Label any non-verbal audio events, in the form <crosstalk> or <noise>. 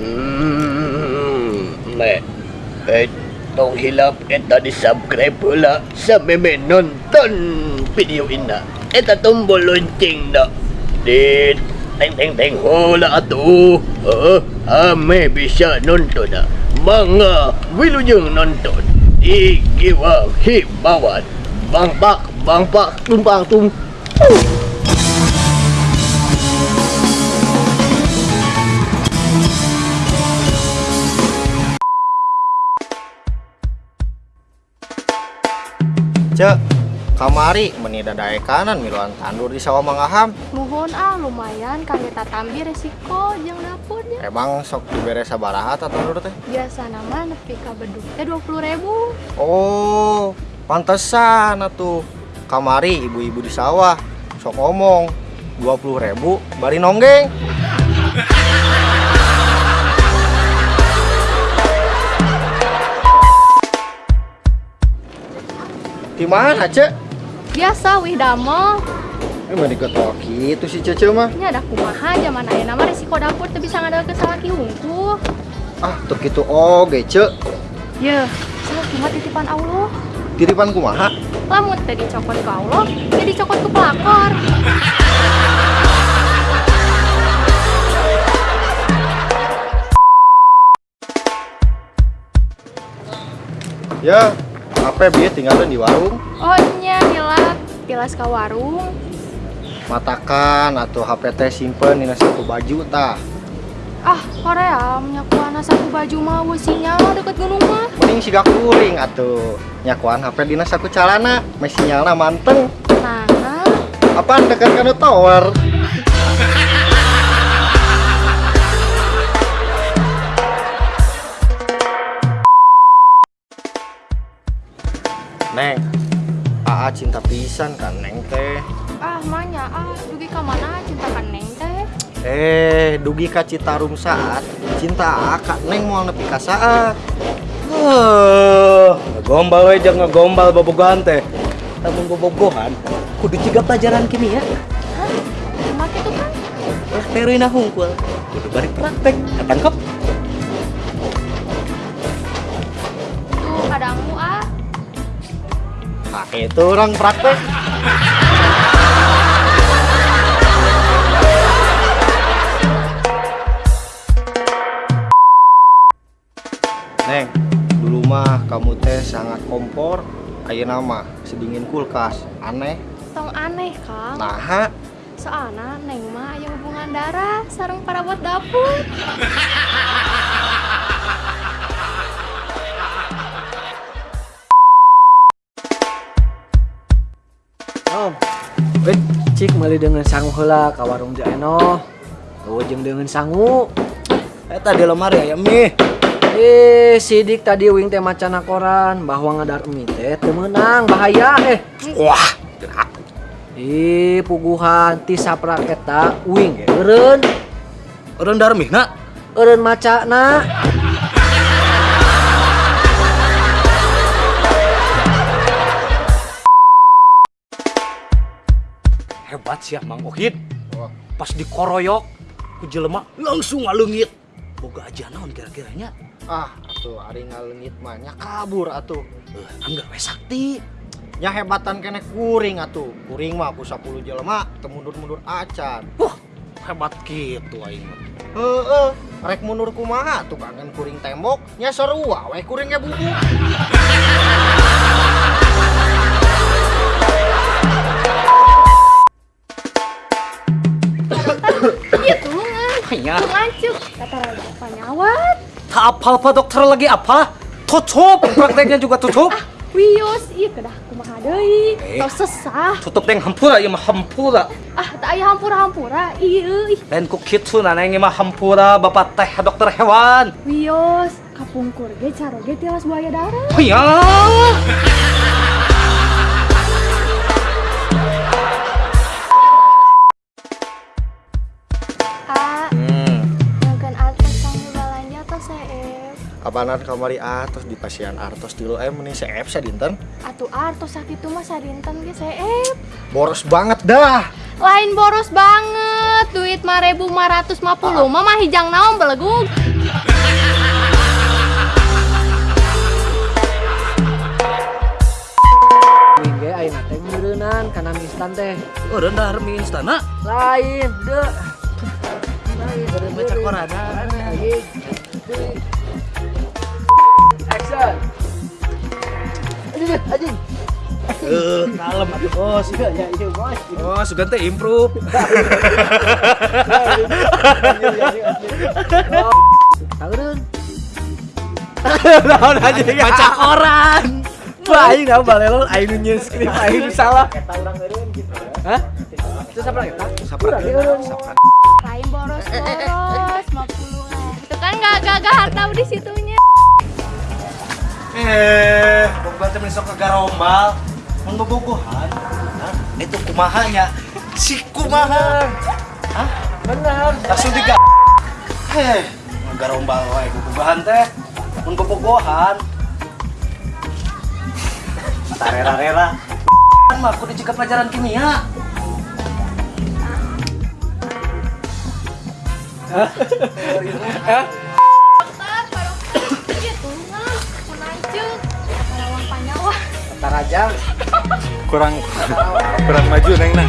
Hmm, Mac. Eh, tong hilap kita di subscribe pula sampai menonton video ina Kita eh, tumbol lonceng dah. Di teng teng teng hola tu. Eh, ah, oh, ame bisa nonton dah. Mangga wilujeng nonton. Di hip bawat. Bang bak bang bak tumpang. Cek, kamari meni dadae kanan miluan tandur di sawah mangaham. Nuhun ah lumayan kangge tatambi resiko jeung dapurnya. Emang sok dibere sabaraha ta tandur teh? Biasa nama nepi ka beduk teh 20 ribu. Oh, pantesan atuh. Kamari ibu-ibu di sawah sok ngomong 20 ribu bari nonggeng. Di mana, Cek? Biasa wih damel. Emang diketok gitu si Cece mah. Nya ada kumaha zaman ayeuna mah resiko dapur teu bisa ngadeukeun salaki hungkul. Ah, tuh gitu oge, Cek. Ye, salaki mah titipan Allah. Tiripan kumaha? Lamun teu dicokot ke Allah, teu dicokot ke pelakor. Ya, apa bieu tinggalin di warung? Oh nya hilap tilas ka warung. Matakan atau HP teh simpen dina satu baju tah. Ah, korea nyakuana saku baju mah sinyal deket gunung mah. Mending siga kuring atuh. Nyakuan HP dina saku calana, meh sinyalna manteng. Nah, Apaan dekat kana tower? Neng, Aa cinta pisan kan Neng teh. ah manya ah dugi ka mana cinta ka neng teh. Eh, dugi ka Citarum saat cinta Aa ka Neng moal nepi ka saat. Heuh, ngegombal we jeung ngegombal bobogohan teh. Lamun bobogohan kudu ciga pelajaran kimia. Hah? Cuma gitu kan? Lah teruina hungkul. Kudu bari praktek. Ketangkep. Itu orang praktek. Neng, dulu mah kamu teh sangat kompor. Ayo nama, sedingin kulkas. Aneh. Tong aneh kang. Nah, Soalnya neng mah aya hubungan darah sareng para buat dapur. <laughs> cik meuli dengan sangu heula ka warung Jaeno. Oh, jeung dengan sangu. Eta di lemari aya mie. Eh, sidik tadi wing teh macana koran bahwa ngadar mie teh teu meunang bahaya eh. wah, Ih, puguhan ti saprak eta wing eureun. orang darmihna. Eureun macana. Hebat sih Mang Ohid Wah. pas dikoroyok ku jelema langsung ngalengit boga aja naon kira-kiranya Ah, atuh ari ngalengit mah nya kabur atuh. eh anggar we sakti Nya hebatan kene kuring atuh. Kuring mah ku 10 jelema teu mundur-mundur acan. wah hebat gitu aing mah. Heeh, rek mundur kumaha tuh kangen kuring tembok nya sarua we kuringnya bubuk. <laughs> nyawat. tak apa apa dokter lagi apa tutup prakteknya juga tutup Wios, iya kedah kumaha deui. Eh. Tos sesah. tutup yang hampura ieu mah hampura Ah, tak aya hampura-hampura. Iya, ih. lain ku kitu na neng ieu mah hampura bapak teh dokter hewan Wios, kapungkur ge caro ge tilas buaya darah. Hanya Ah, Abanan kamari atos di pasien artos di lo eh meni seep sadinten atuh artos sakit mah sadinten saya seep boros banget dah. Lain boros banget. Duit mah ribu mah ratus mah puluh. Ah. Mah mah hijang naon belegug ayeuna instan teh. Oh, rendah instan Lain, deh. Lain, baca. Lain. Action. <laughs> Anjing, anjing. Eh, kalem atuh, Bos. Ya, ya, iya, bos. Oh, sugan teh improve. Naon aja baca <laughs> koran. Wah, aing naon nyieun skrip aing salah. Hah? Itu siapa lagi? Sapra. Lain boros-boros 50 lah. Itu kan nggak gagah tahu di situnya. Eh, boga teh sok ke garombal. Mun. Nah, itu kumahanya. Si kumaha. Hah? Benar. Langsung diga. Heh, garombal wae bobogohan teh. Mun bobogohan. Tarera-rera. Kan mah kudu juga pelajaran kimia. Tar, Panyawa. Taraja. kurang kurang maju neng nah